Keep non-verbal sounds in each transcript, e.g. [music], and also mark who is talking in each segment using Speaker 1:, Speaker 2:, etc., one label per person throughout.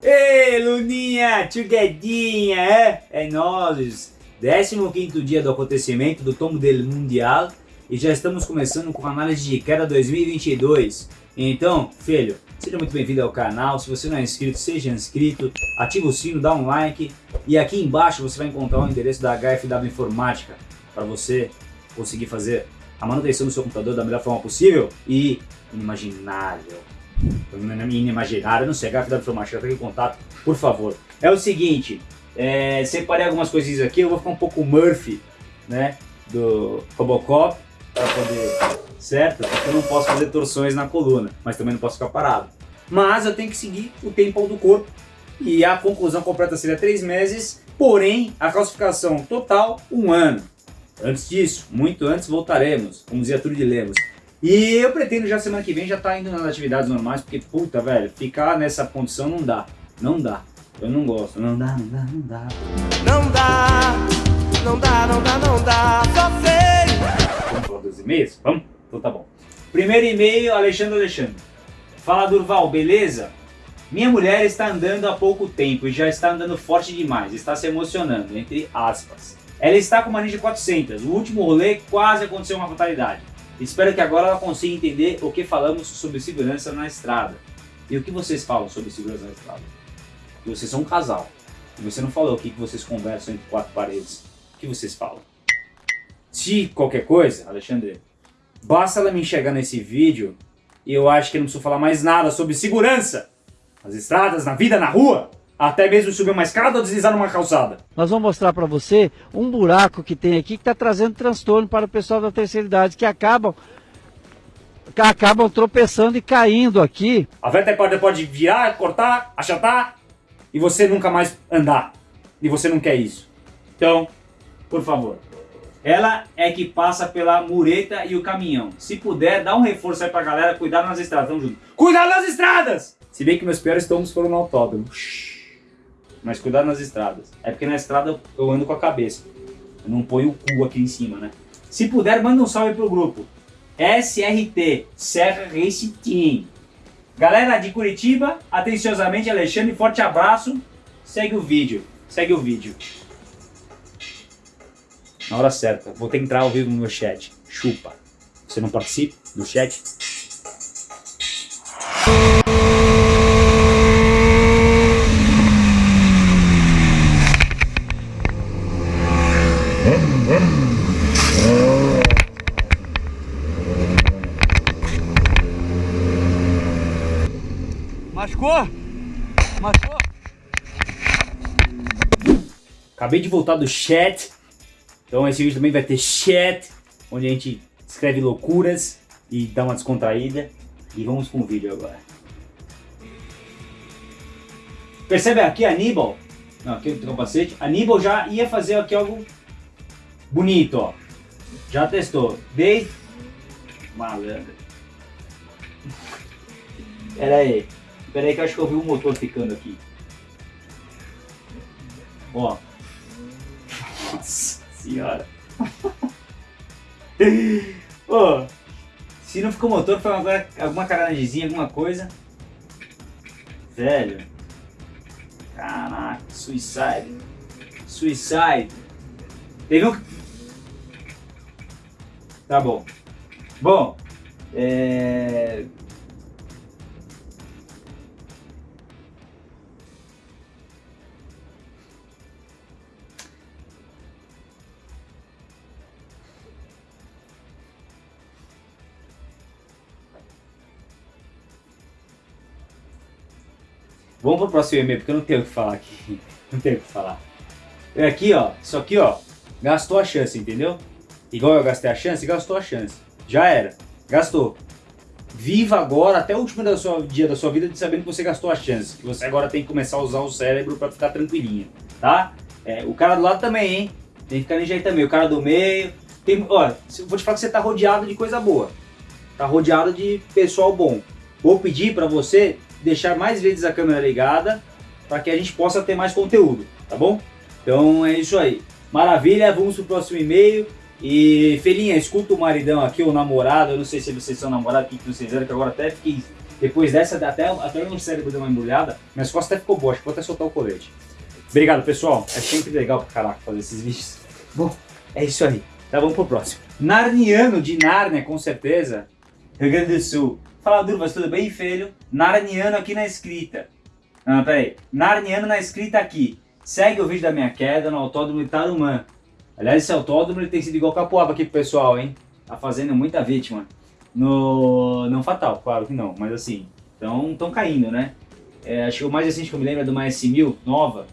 Speaker 1: Ei, Luninha, Tchuguedinha, é? É nós. 15 dia do acontecimento do Tomo del Mundial e já estamos começando com a análise de queda 2022. Então, filho, seja muito bem-vindo ao canal. Se você não é inscrito, seja inscrito, ativa o sino, dá um like e aqui embaixo você vai encontrar o endereço da HFW Informática para você conseguir fazer a manutenção do seu computador da melhor forma possível e inimaginável inimaginário, não sei, HFW Informática, fique em contato, por favor. É o seguinte, é, separei algumas coisinhas aqui, eu vou ficar um pouco Murphy, né, do Robocop, para poder, certo? Porque eu não posso fazer torções na coluna, mas também não posso ficar parado. Mas eu tenho que seguir o tempo do corpo, e a conclusão completa seria três meses, porém, a calcificação total, um ano. Antes disso, muito antes, voltaremos, como dizia Trude Lemos. E eu pretendo já semana que vem já estar tá indo nas atividades normais, porque puta, velho, ficar nessa condição não dá. Não dá. Eu não gosto. Não dá, não dá, não dá. Não dá, não dá, não dá, não dá, só sei. Vamos falar dos e-mails? Vamos? Então tá bom. Primeiro e-mail, Alexandre Alexandre. Fala Durval, beleza? Minha mulher está andando há pouco tempo e já está andando forte demais, está se emocionando, entre aspas. Ela está com uma Ninja 400, o último rolê quase aconteceu uma fatalidade. Espero que agora ela consiga entender o que falamos sobre segurança na estrada. E o que vocês falam sobre segurança na estrada? Que vocês são um casal. E você não falou o que vocês conversam entre quatro paredes. O que vocês falam? Se qualquer coisa, Alexandre, basta ela me enxergar nesse vídeo e eu acho que não preciso falar mais nada sobre segurança nas estradas, na vida, na rua até mesmo subir uma escada ou deslizar numa calçada.
Speaker 2: Nós vamos mostrar para você um buraco que tem aqui que está trazendo transtorno para o pessoal da terceira idade, que acabam, que acabam tropeçando e caindo aqui.
Speaker 1: A veta pode, pode virar, cortar, achatar e você nunca mais andar. E você não quer isso. Então, por favor. Ela é que passa pela mureta e o caminhão. Se puder, dá um reforço aí pra galera, cuidar nas estradas. Tamo junto. Cuidado nas estradas! Se bem que meus piores tombos foram no autódromo. Shhh mas cuidado nas estradas. É porque na estrada eu ando com a cabeça. Eu não ponho o cu aqui em cima, né? Se puder, manda um salve pro grupo. SRT, Serra Race Team. Galera de Curitiba, atenciosamente Alexandre, forte abraço. Segue o vídeo, segue o vídeo. Na hora certa, vou ter que entrar ao vivo no meu chat. Chupa. Você não participa do chat?
Speaker 2: Machucou? Machucou?
Speaker 1: Acabei de voltar do chat. Então esse vídeo também vai ter chat, onde a gente escreve loucuras e dá uma descontraída. E vamos com o vídeo agora. Percebe aqui Aníbal? Não, aqui o capacete. Aníbal já ia fazer aqui algo bonito, ó. Já testou. Desde... Malandro. Pera aí. Espera aí que eu acho que eu vi o motor ficando aqui. Ó. Nossa senhora. [laughs] Ó. Se não ficou motor, foi alguma, alguma caranagezinha, alguma coisa. Velho. Caraca, suicide. Suicide. Teve um... Tá bom. Bom. É... Vamos pro próximo e-mail, porque eu não tenho o que falar aqui. [laughs] Não tenho o que falar. É aqui, ó. Isso aqui, ó. Gastou a chance, entendeu? Igual eu gastei a chance, gastou a chance. Já era. Gastou. Viva agora, até o último dia da sua vida, sabendo que você gastou a chance. Que você agora tem que começar a usar o cérebro pra ficar tranquilinho, tá? É, o cara do lado também, hein? Tem que ficar aí também. O cara do meio. Tem, ó, vou te falar que você tá rodeado de coisa boa. Tá rodeado de pessoal bom. Vou pedir pra você deixar mais vezes a câmera ligada para que a gente possa ter mais conteúdo, tá bom? Então é isso aí. Maravilha, vamos pro próximo e-mail. E Felinha, escuta o maridão aqui, o namorado, eu não sei se vocês são namorados, o que vocês eram, que agora até fiquei Depois dessa, até, até meu cérebro deu uma embrulhada, minhas costas até ficou boa, acho que vou até soltar o colete. Obrigado, pessoal. É sempre legal pra caraca fazer esses vídeos. Bom, é isso aí. Tá, vamos pro próximo. Narniano de Nárnia, com certeza. Rio Grande do Sul. Fala, Durvas, tudo bem, filho? Narniano aqui na escrita. Não, peraí. Narniano na escrita aqui. Segue o vídeo da minha queda no autódromo de Tarumã. Aliás, esse autódromo ele tem sido igual Capoava aqui pro pessoal, hein? Tá fazendo muita vítima. No... Não fatal, claro que não, mas assim, estão caindo, né? É, acho que o mais recente que eu me lembro é de uma S1000 nova.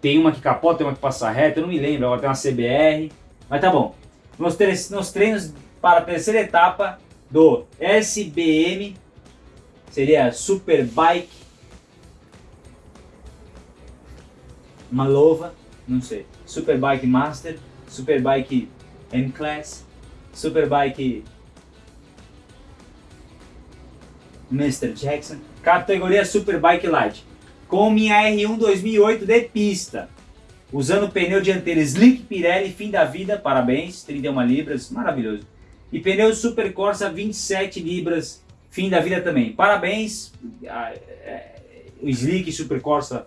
Speaker 1: Tem uma que capota, tem uma que passa reto, eu não me lembro, agora tem uma CBR. Mas tá bom. Nos, nos treinos para a terceira etapa do SBM, seria Superbike Malova, não sei. Superbike Master, Superbike M-Class, Superbike Mr. Jackson, categoria Superbike Light, com minha R1 2008 de pista, usando pneu dianteiro Slick Pirelli, fim da vida, parabéns, 31 libras, maravilhoso. E pneu Super Corsa 27 libras, fim da vida também, parabéns, é, o Slick Super Corsa,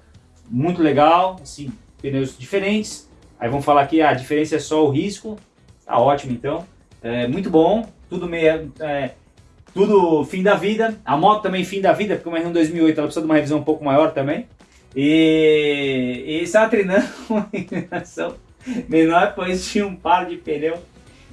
Speaker 1: muito legal, assim, pneus diferentes, aí vamos falar aqui, a diferença é só o risco, tá ótimo então, é, muito bom, tudo meio... É, tudo fim da vida. A moto também fim da vida, porque uma R1 2008 ela precisa de uma revisão um pouco maior também. E, e treinando [laughs] uma inclinação menor, pois tinha um par de pneu.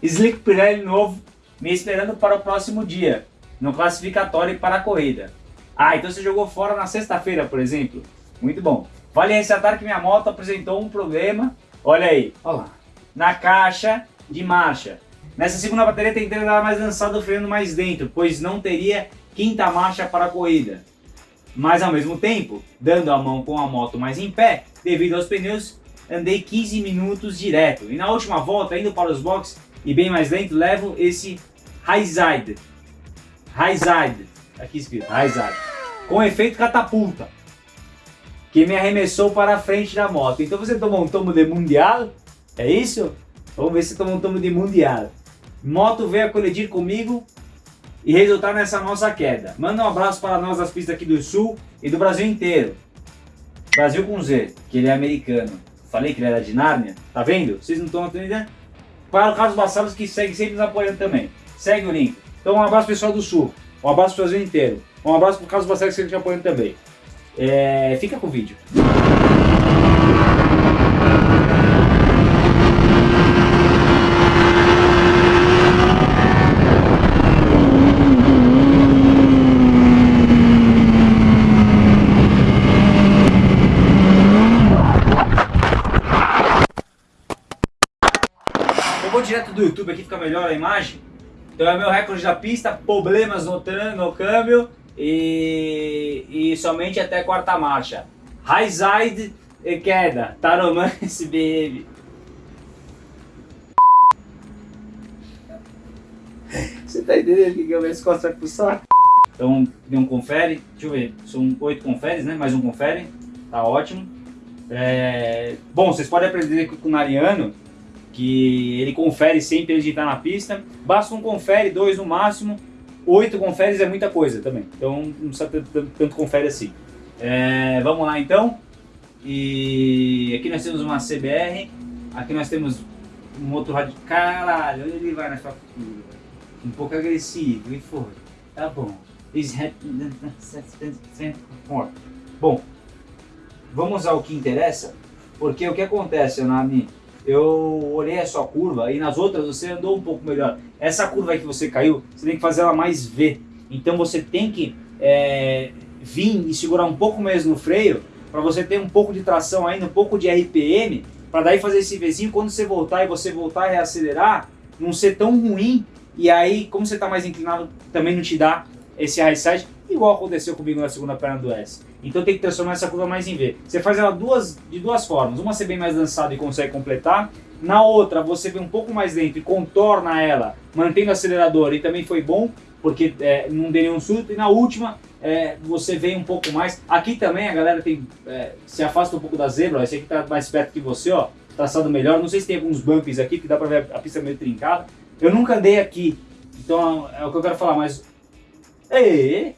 Speaker 1: Slick Pirelli novo. Me esperando para o próximo dia, no classificatório para a corrida. Ah, então você jogou fora na sexta-feira, por exemplo. Muito bom. Vale ressaltar que minha moto apresentou um problema, olha aí, olha lá, na caixa de marcha. Nessa segunda bateria tentei dar mais lançado freando mais dentro, pois não teria quinta marcha para a corrida. Mas ao mesmo tempo, dando a mão com a moto mais em pé, devido aos pneus, andei 15 minutos direto. E na última volta, indo para os boxes e bem mais lento, levo esse Highside. Highside, aqui escrito, Highside. Com efeito catapulta, que me arremessou para a frente da moto. Então você tomou um tomo de mundial? É isso? Vamos ver se tomou um tomo de mundial. Moto veio a colidir comigo e resultar nessa nossa queda. Manda um abraço para nós das pistas aqui do Sul e do Brasil inteiro. Brasil com Z, que ele é americano. Falei que ele era de Nárnia, tá vendo? Vocês não estão entendendo? Para o Carlos Bassalos que segue sempre nos apoiando também. Segue o link. Então um abraço pessoal do Sul, um abraço para o Brasil inteiro. Um abraço para o Carlos Bassalos que nos apoiando também. É, fica com o vídeo. direto do YouTube aqui fica melhor a imagem. Então é meu recorde da pista, problemas no, no câmbio e, e somente até quarta marcha. High side e queda, Taromã SBM. Você tá entendendo que eu minhas costas pro saco? Então, deu um confere, deixa eu ver, são oito conferes, né? Mais um confere, tá ótimo. É... Bom, vocês podem aprender com o Nariano que ele confere sempre antes de estar na pista. Basta um confere, dois no máximo. Oito conferes é muita coisa também, então não precisa tanto, tanto confere assim. É, vamos lá então. E aqui nós temos uma CBR, aqui nós temos um outro rádio. Caralho, onde ele vai nessa curva? Um pouco agressivo, e foi. Tá bom. [laughs] Bom, vamos ao que interessa, porque o que acontece, Nami? Eu olhei a sua curva e nas outras você andou um pouco melhor. Essa curva que você caiu, você tem que fazer ela mais V. Então você tem que é, vir e segurar um pouco mais no freio para você ter um pouco de tração ainda, um pouco de RPM, para daí fazer esse Vzinho, quando você voltar e você voltar a reacelerar, não ser tão ruim, e aí, como você está mais inclinado, também não te dá esse high side, igual aconteceu comigo na segunda perna do S. Então tem que transformar essa curva mais em V. Você faz ela duas, de duas formas. Uma você vem mais lançado e consegue completar. Na outra você vem um pouco mais lento e contorna ela, mantendo o acelerador. E também foi bom, porque é, não deu nenhum surto. E na última é, você vem um pouco mais. Aqui também a galera tem, é, se afasta um pouco da zebra. Esse aqui está mais perto que você, ó. Traçado melhor. Não sei se tem alguns bumps aqui, que dá para ver a pista meio trincada. Eu nunca andei aqui. Então é o que eu quero falar, mas... Ei,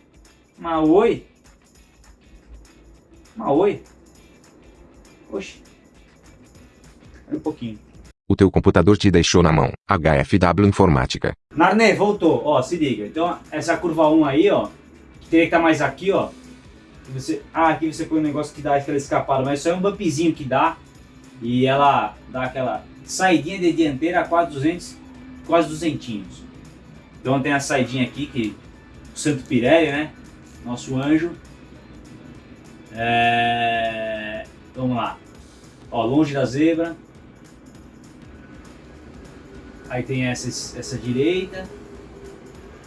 Speaker 1: Mas oi? Oxi. Um pouquinho.
Speaker 3: O teu computador te deixou na mão. HFW Informática.
Speaker 1: Narné, voltou. Ó, se liga. Então, essa curva 1 aí, ó, que teria que estar mais aqui, ó. Você, ah, aqui você põe um negócio que dá aquela escapada, mas isso é um bumpzinho que dá. E ela dá aquela saidinha de dianteira a quase 200, quase 200. Então tem a saidinha aqui que o Santo Pirelli, né? Nosso anjo. É... Vamos lá. Ó, longe da zebra. Aí tem essa, essa direita.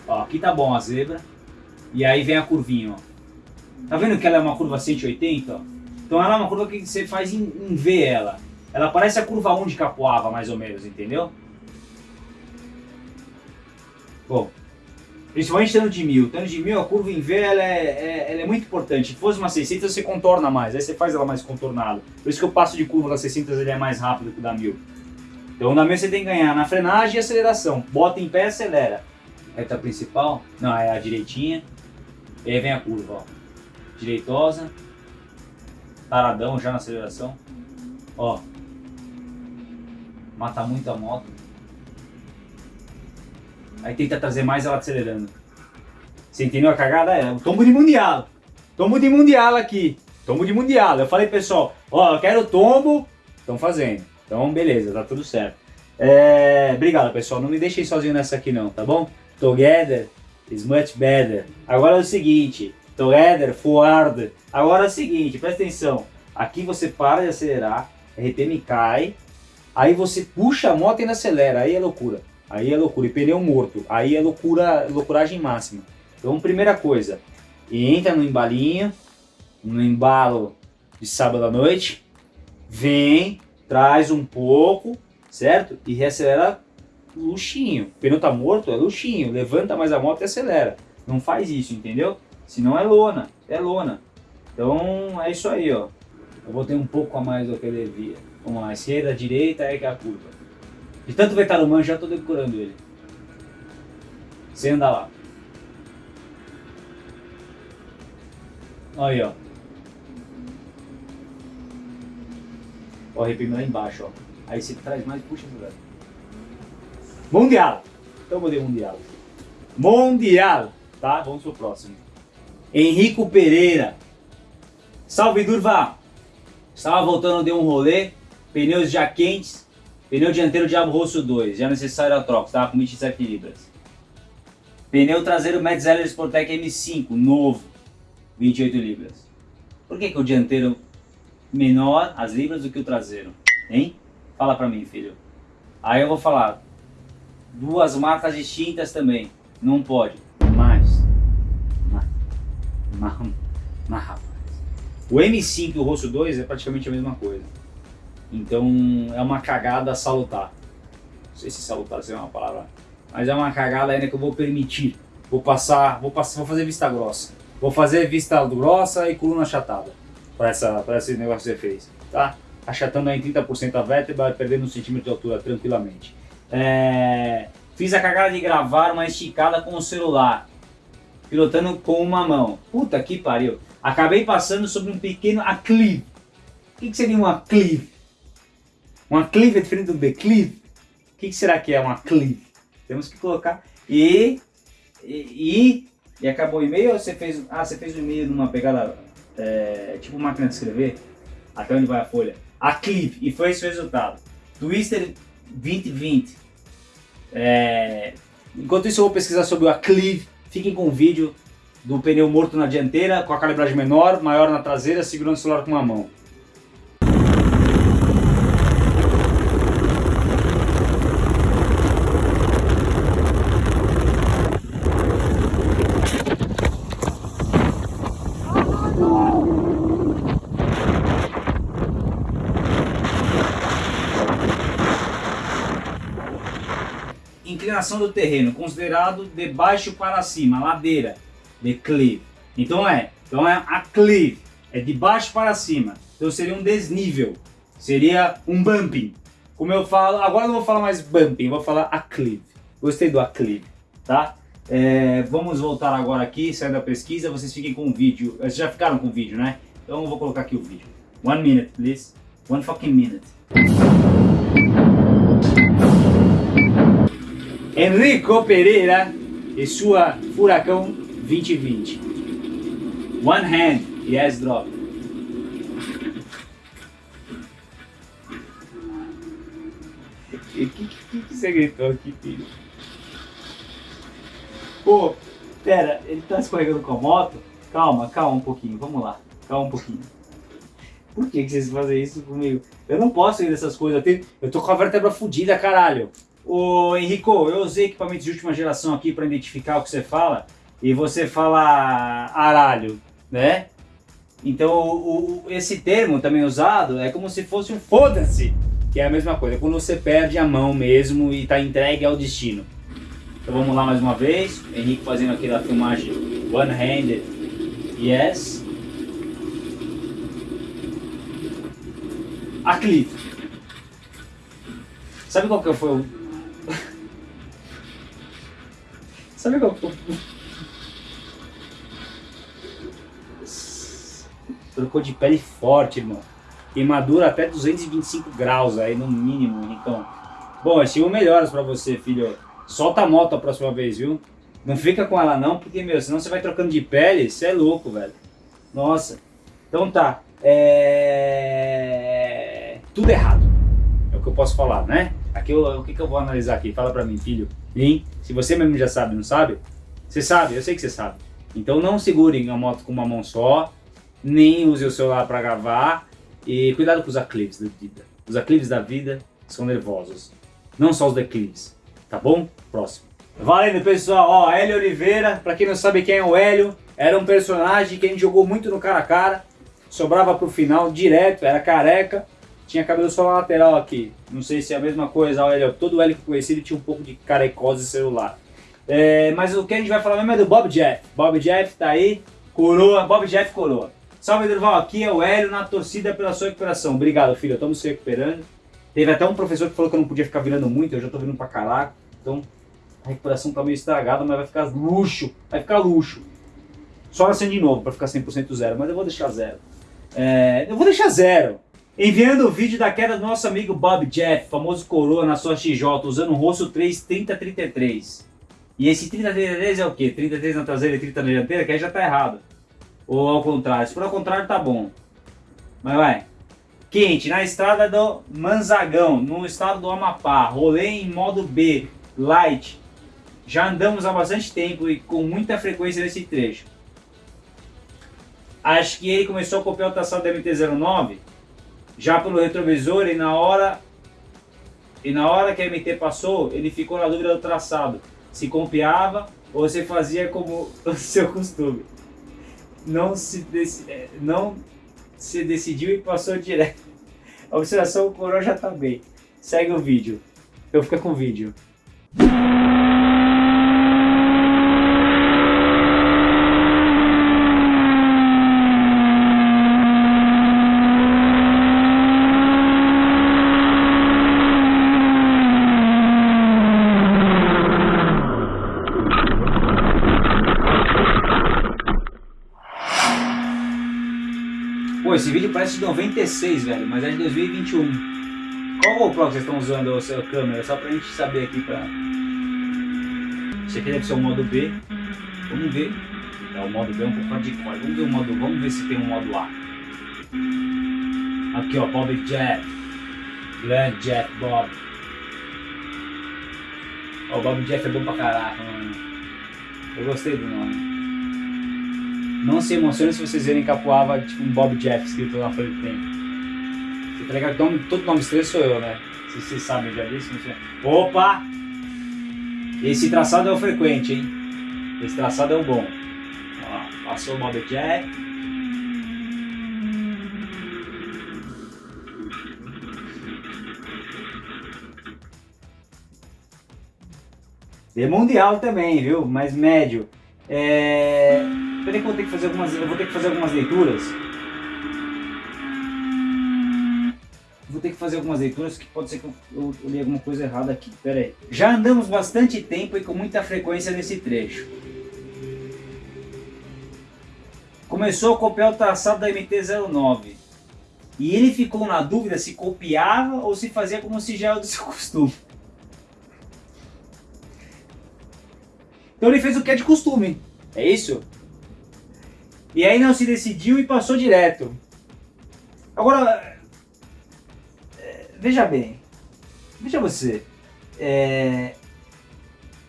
Speaker 1: Ó, aqui tá bom a zebra. E aí vem a curvinha, ó. Tá vendo que ela é uma curva 180, ó? Então ela é uma curva que você faz em, em V ela. Ela parece a curva 1 de Capoava, mais ou menos, entendeu? Bom, principalmente estando de mil. Estando de mil, a curva em V ela é, é, ela é muito importante. Se fosse uma 600, você contorna mais. Aí você faz ela mais contornada. Por isso que o passo de curva da 600 ele é mais rápido que o da mil. Então na minha você tem que ganhar na frenagem e aceleração. Bota em pé, acelera. Reta principal, não, é a direitinha. E aí vem a curva, ó. Direitosa. Taradão já na aceleração. Ó. Mata muito a moto. Aí tenta trazer mais ela acelerando. Você entendeu a cagada? É o tombo de mundial. Tombo de mundial aqui. Tombo de mundial. Eu falei, pessoal, ó, eu quero tombo. Estão fazendo. Então, beleza, tá tudo certo. É, obrigado, pessoal. Não me deixem sozinho nessa aqui não, tá bom? Together is much better. Agora é o seguinte, together, forward. Agora é o seguinte, presta atenção. Aqui você para de acelerar, RPM cai, aí você puxa a moto e ainda acelera, aí é loucura. Aí é loucura, e pneu morto, aí é loucura, loucuragem máxima. Então, primeira coisa, entra no embalinho, no embalo de sábado à noite, vem, traz um pouco, certo? E reacelera luxinho. O pneu tá morto, é luxinho. Levanta mais a moto e acelera. Não faz isso, entendeu? Senão é lona, é lona. Então é isso aí, ó. Eu botei um pouco a mais do que ele devia. Vamos lá, esquerda, direita, é que é a curva. De tanto ver Tarumã, já tô decorando ele. Sem andar lá. Aí, ó. Ó, arrepio lá embaixo, ó. Aí você traz mais, puxa, velho. Mundial. Então eu mudei Mundial. Mundial. Tá? Vamos pro próximo. Henrico Pereira. Salve, Durva. Estava voltando de um rolê. Pneus já quentes. Pneu dianteiro Diabo Rosso 2. Já necessário a troca. Estava com 27 libras. Pneu traseiro Metzeler Sportec M5. Novo. 28 libras. Por que, que o dianteiro menor as libras do que o traseiro? Hein? Fala pra mim, filho. Aí eu vou falar. Duas marcas distintas também. Não pode. Mas. Mas. Mas, mas rapaz. O M5 e o Rosso 2 é praticamente a mesma coisa. Então é uma cagada salutar. Não sei se salutar é uma palavra. Mas é uma cagada ainda que eu vou permitir. Vou passar, vou passar, vou fazer vista grossa. Vou fazer vista grossa e coluna achatada. Para essa, para esse negócio que você fez, tá? achatando aí 30% a vértebra, perdendo um centímetro de altura tranquilamente. É, fiz a cagada de gravar uma esticada com o celular, pilotando com uma mão. Puta que pariu. Acabei passando sobre um pequeno aclive. O que, que seria um aclive? Um aclive é diferente do declive? O que, será que é um aclive? Temos que colocar. E, e, e, acabou o e-mail ou você fez. Ah, você fez o e-mail numa pegada é, tipo máquina de escrever? Até onde vai a folha? a Clive, e foi esse o resultado. Twister 2020. É... Enquanto isso eu vou pesquisar sobre o Aclive, fiquem com o vídeo do pneu morto na dianteira, com a calibragem menor, maior na traseira, segurando o celular com uma mão. Inclinação do terreno, considerado de baixo para cima, ladeira, declive. Então é, então é aclive, é de baixo para cima. Então seria um desnível, seria um bumping. Como eu falo, agora não vou falar mais bumping, vou falar aclive. Gostei do aclive, tá? É, vamos voltar agora aqui, sair da pesquisa, vocês fiquem com o vídeo. Vocês já ficaram com o vídeo, né? Então eu vou colocar aqui o vídeo. One minute, please. One fucking minute. Enrico Pereira e sua Furacão 2020. One hand, yes drop. O que, que, que você gritou aqui, filho? Pô, pera, ele tá escorregando com a moto? Calma, calma um pouquinho, vamos lá. Calma um pouquinho. Por que, que vocês fazem isso comigo? Eu não posso ir dessas coisas. Eu, tenho, eu tô com a vértebra fodida, caralho. Ô Henrico, eu usei equipamentos de última geração aqui para identificar o que você fala. E você fala aralho, né? Então o, o, esse termo também usado é como se fosse um foda-se. Que é a mesma coisa, quando você perde a mão mesmo e está entregue ao destino. Então vamos lá mais uma vez. Henrique fazendo aqui da filmagem one-handed. Yes. A Cliff. Sabe qual que foi o... Sabe qual foi. Trocou de pele forte, irmão. Queimadura até 225 graus aí no mínimo, então. Bom, estimo melhoras pra você, filho. Solta a moto a próxima vez, viu? Não fica com ela não, porque, meu, senão você vai trocando de pele, você é louco, velho. Nossa. Então tá. É... Tudo errado. É o que eu posso falar, né? Aqui eu, o que, que eu vou analisar aqui? Fala pra mim, filho. Hein? Se você mesmo já sabe, não sabe? Você sabe, eu sei que você sabe. Então não segure a moto com uma mão só, nem use o celular para gravar. E cuidado com os aclives da vida. Os aclives da vida são nervosos. Não só os declives. Tá bom? Próximo. Valendo, pessoal. Ó, Hélio Oliveira. Pra quem não sabe quem é o Hélio, era um personagem que a gente jogou muito no cara a cara. Sobrava pro final direto, era careca. Tinha cabelo só na lateral aqui. Não sei se é a mesma coisa. O Hélio, todo o Hélio que eu conheci, ele tinha um pouco de carecose celular. É, mas o que a gente vai falar mesmo é do Bob Jeff. Bob Jeff tá aí. Coroa. Bob Jeff coroa. Salve, Durval. Aqui é o Hélio na torcida pela sua recuperação. Obrigado, filho. Estamos se recuperando. Teve até um professor que falou que eu não podia ficar virando muito. Eu já tô virando pra caraca. Então, a recuperação tá meio estragada, mas vai ficar luxo. Vai ficar luxo. Só nascendo de novo pra ficar 100% zero. Mas eu vou deixar zero. É, eu vou deixar zero. Enviando o vídeo da queda do nosso amigo Bob Jeff, famoso coroa na sua XJ, usando o rosto 3 3033. E esse 3033 é o quê? 33 na traseira e 30 na dianteira? Que aí já tá errado. Ou ao contrário? Se for ao contrário, tá bom. Mas vai. Quente, na estrada do Manzagão, no estado do Amapá. Rolê em modo B, light. Já andamos há bastante tempo e com muita frequência nesse trecho. Acho que ele começou a copiar o traçado da MT-09 já pelo retrovisor e na hora e na hora que a MT passou, ele ficou na dúvida do traçado. Se copiava ou se fazia como [laughs] o seu costume não se, é, não se decidiu e passou direto. A observação, o coroa já tá bem. Segue o vídeo. Eu fico com o vídeo. esse vídeo parece de 96, velho, mas é de 2021. Qual GoPro que vocês estão usando a sua câmera? Só pra gente saber aqui pra... Esse aqui deve ser o modo B. Vamos ver. É, o modo B é um pouco hardcore. Vamos ver o modo... Vamos ver se tem um modo A. Aqui, ó, Bob Jet. Grand Jet Bob. Ó, o Bob Jeff é bom pra caraca, mano. Eu gostei do nome. Não se emocione se vocês verem Capuava, tipo um Bob Jeff escrito na frente do tempo. Tá ligado? Então, todo nome estranho sou eu, né? Se vocês sabem já disso. Opa! Esse traçado é o frequente, hein? Esse traçado é o bom. Ó, passou o Bob Jeff. De mundial também, viu? Mas médio. É... Peraí que eu vou ter que fazer algumas, eu vou ter que fazer algumas leituras. vou ter que fazer algumas leituras que pode ser que eu, eu, eu li alguma coisa errada aqui. Pera aí. Já andamos bastante tempo e com muita frequência nesse trecho. Começou a copiar o traçado da MT-09. E ele ficou na dúvida se copiava ou se fazia como se já era do seu costume. Então ele fez o que é de costume. É isso? E aí não se decidiu e passou direto. Agora, é, veja bem, veja você, é,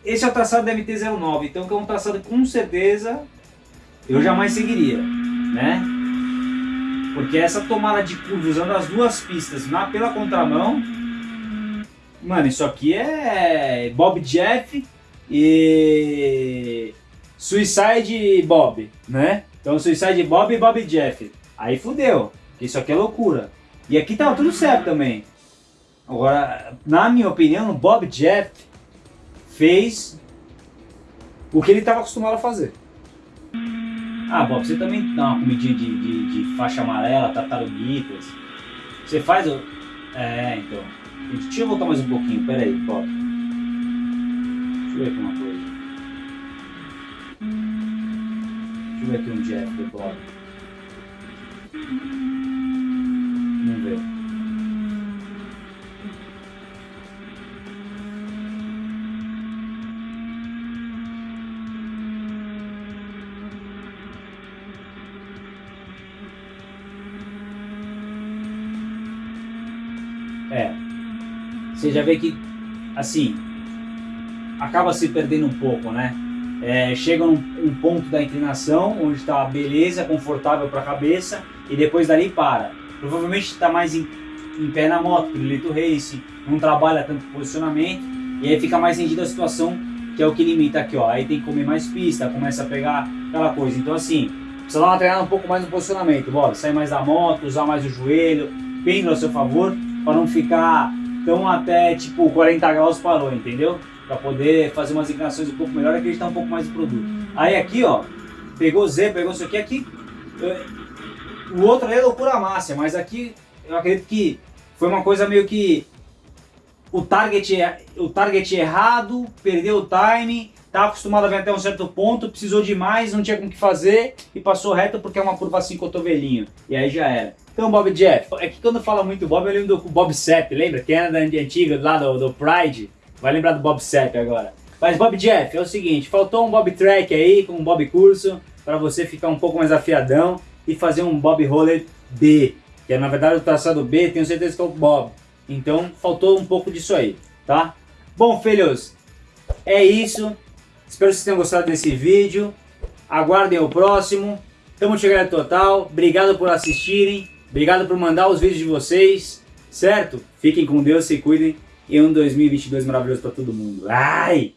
Speaker 1: esse é o traçado da MT-09, então que é um traçado com certeza eu jamais seguiria, né? Porque essa tomada de curva usando as duas pistas na, pela contramão, mano, isso aqui é Bob Jeff e Suicide Bob, né? Então Suicide Bob e Bob Jeff. Aí fudeu, isso aqui é loucura. E aqui tava tudo certo também. Agora, na minha opinião, o Bob Jeff fez o que ele estava acostumado a fazer. Ah, Bob, você também dá uma comidinha de, de, de faixa amarela, tartaruguitas. Você faz o... É, então. Deixa eu voltar mais um pouquinho, pera aí, Bob. Deixa eu ver aqui uma ver aqui um Jeff do Bob. Vamos ver. É. Você já vê que, assim, acaba se perdendo um pouco, né? É, chega um, um ponto da inclinação onde está beleza, confortável para a cabeça e depois dali para. Provavelmente está mais em, em, pé na moto, piruleto race, não trabalha tanto posicionamento e aí fica mais rendida a situação que é o que limita aqui, ó. Aí tem que comer mais pista, começa a pegar aquela coisa. Então assim, precisa dar uma treinada um pouco mais no posicionamento, bora, sair mais da moto, usar mais o joelho, pêndulo a seu favor para não ficar tão até tipo 40 graus parou, entendeu? Para poder fazer umas inclinações um pouco melhor e acreditar um pouco mais no produto. Aí aqui, ó, pegou Z, pegou isso aqui, aqui o outro é loucura máxima, mas aqui eu acredito que foi uma coisa meio que o target, o target errado, perdeu o time, tá acostumado a vir até um certo ponto, precisou de mais, não tinha com o que fazer e passou reto porque é uma curva assim cotovelinho. E aí já era. Então, Bob Jeff, é que quando fala muito Bob, eu lembro do Bob Sepp, lembra? Quem era da antiga, lá do, do Pride, vai lembrar do Bob Sepp agora. Mas Bob Jeff, é o seguinte, faltou um Bob Track aí, com um Bob Curso, para você ficar um pouco mais afiadão e fazer um Bob Roller B, que é na verdade o traçado B, tenho certeza que é o Bob. Então, faltou um pouco disso aí, tá? Bom, filhos, é isso. Espero que vocês tenham gostado desse vídeo. Aguardem o próximo. Tamo chegando total. Obrigado por assistirem. Obrigado por mandar os vídeos de vocês, certo? Fiquem com Deus, se cuidem e um 2022 maravilhoso para todo mundo. Ai!